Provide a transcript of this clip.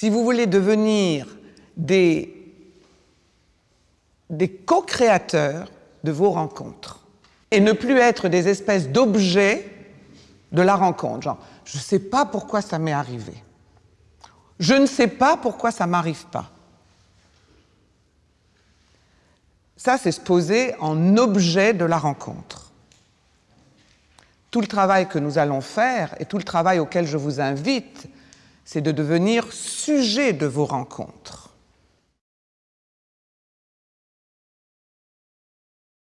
si vous voulez devenir des, co-créateurs de vos rencontres et ne plus être des espèces d'objets de la rencontre. Genre, je ne sais pas pourquoi ça m'est arrivé. Je ne sais pas pourquoi ça ne m'arrive pas. Ça, c'est se poser en objet de la rencontre. Tout le travail que nous allons faire et tout le travail auquel je vous invite, c'est de devenir sujet de vos rencontres.